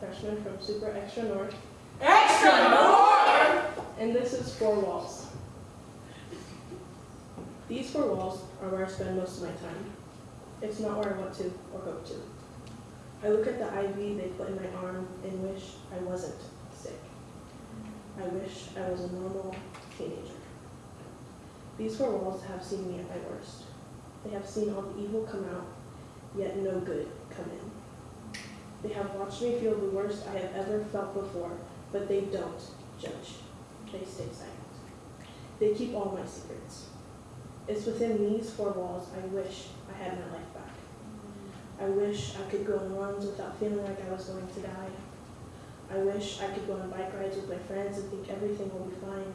freshman from Super Extra North, Extra North! and this is Four Walls. These four walls are where I spend most of my time. It's not where I want to or hope to. I look at the IV they put in my arm and wish I wasn't sick. I wish I was a normal teenager. These four walls have seen me at my worst. They have seen all the evil come out, yet no good come in. They have watched me feel the worst I have ever felt before, but they don't judge. They stay silent. They keep all my secrets. It's within these four walls I wish I had my life back. I wish I could go on runs without feeling like I was going to die. I wish I could go on bike rides with my friends and think everything will be fine.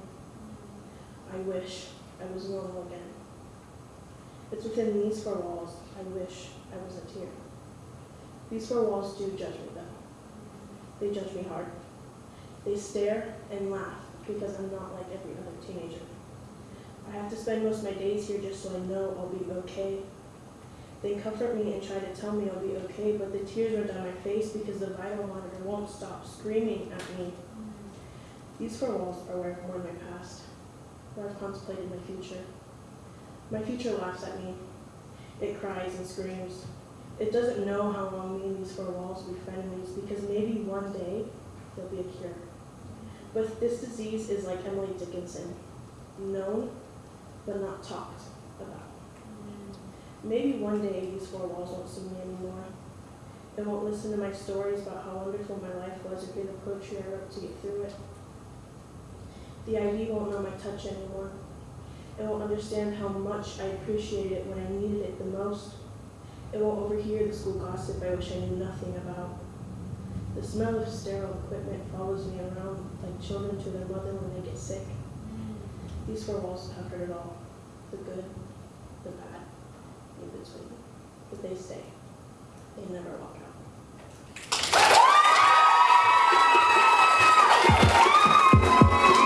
I wish I was normal again. It's within these four walls I wish I wasn't here. These four walls do judge me though. They judge me hard. They stare and laugh because I'm not like every other teenager. I have to spend most of my days here just so I know I'll be okay. They comfort me and try to tell me I'll be okay, but the tears run down my face because the vital monitor won't stop screaming at me. These four walls are where I've mourned my past, where I've contemplated my future. My future laughs at me. It cries and screams. It doesn't know how long me and these four walls will be frenemies because maybe one day there'll be a cure. But this disease is like Emily Dickinson, known but not talked about. Maybe one day these four walls won't see me anymore. It won't listen to my stories about how wonderful my life was or hear the poetry I wrote to get through it. The IV won't know my touch anymore. It won't understand how much I appreciated it when I needed it the most. It won't overhear the school gossip I wish I knew nothing about. The smell of sterile equipment follows me around like children to their mother when they get sick. These four walls have heard it all, the good, the bad, in between, but they stay.